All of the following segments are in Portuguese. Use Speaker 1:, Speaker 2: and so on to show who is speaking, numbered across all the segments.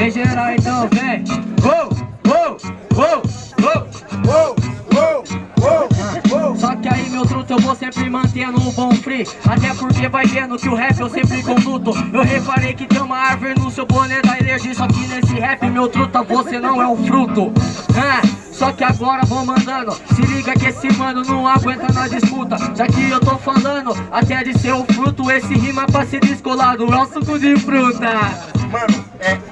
Speaker 1: Em geral então vem. Uou, uou, uou, uou.
Speaker 2: Uou, uou, uou.
Speaker 1: Só que aí meu truto eu vou sempre mantendo um bom free. Até porque vai vendo que o rap eu sempre conduto. Eu reparei que tem uma árvore no seu boné da energia. Só que nesse rap meu truta você não é um fruto. Ah, Só que agora vou mandando. Se liga que esse mano não aguenta na disputa. Já que eu tô falando até de ser um fruto Esse rima pra se descolar do é o suco de fruta.
Speaker 2: Mano, é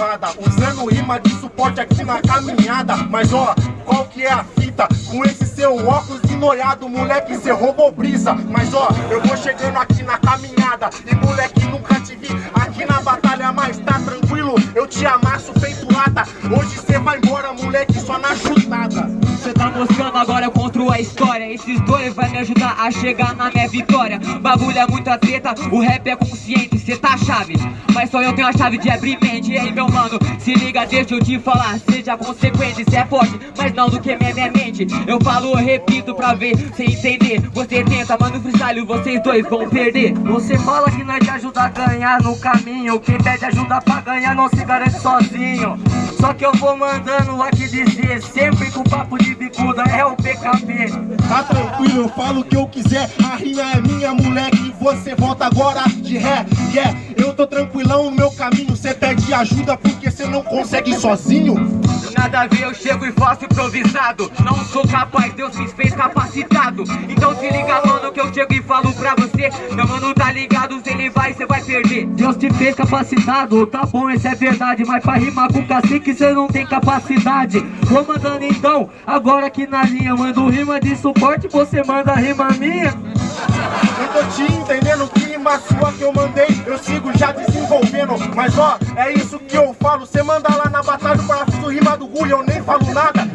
Speaker 2: levada Usando rima de suporte aqui na caminhada. Mas ó, qual que é a fita? Com esse seu óculos noiado, moleque, cê roubou brisa. Mas ó, eu vou chegando aqui na caminhada. E moleque, nunca te vi aqui na batalha Mas tá tranquilo, eu te amasso feito lata Hoje cê vai embora, moleque, só na chutada.
Speaker 1: Cê tá mostrando agora eu construo a história. Esses dois vai me ajudar a chegar na minha vitória. Bagulho é muita treta, o rap é consciente, cê tá chave. Mas só eu tenho a chave de abrir mente. Ei meu mano, se liga, deixa eu te falar. Seja consequente, cê é forte, mas não do que minha, minha mente. Eu falo, eu repito pra ver, cê entender. Você tenta, mas no freestyle vocês dois vão perder. Você fala que nós te ajuda a ganhar no caminho. Quem pede ajuda pra ganhar não se garante sozinho. Só que eu vou mandando aqui dizer Sempre com papo de bicuda é o PKP
Speaker 2: Tá tranquilo, eu falo o que eu quiser. A rima é minha, moleque, você volta agora de ré Yeah, eu tô tranquilão no meu caminho Cê pede ajuda porque cê não consegue sozinho.
Speaker 1: Nada a ver, eu chego e faço improvisado. Não sou capaz, Deus me fez capacitado. Então se liga, chego e falo pra você Meu mano tá ligado, se ele vai, cê vai perder. Deus te fez capacitado, tá bom, isso é verdade Mas pra rimar com cacique cê não tem capacidade. Vou mandando então, agora aqui na linha Mando rima de suporte, você manda rima minha.
Speaker 2: Eu tô te entendendo, que rima sua que eu mandei Eu sigo já desenvolvendo. Mas ó, é isso que eu falo Cê manda lá na batalha para rima do Rui Eu nem falo nada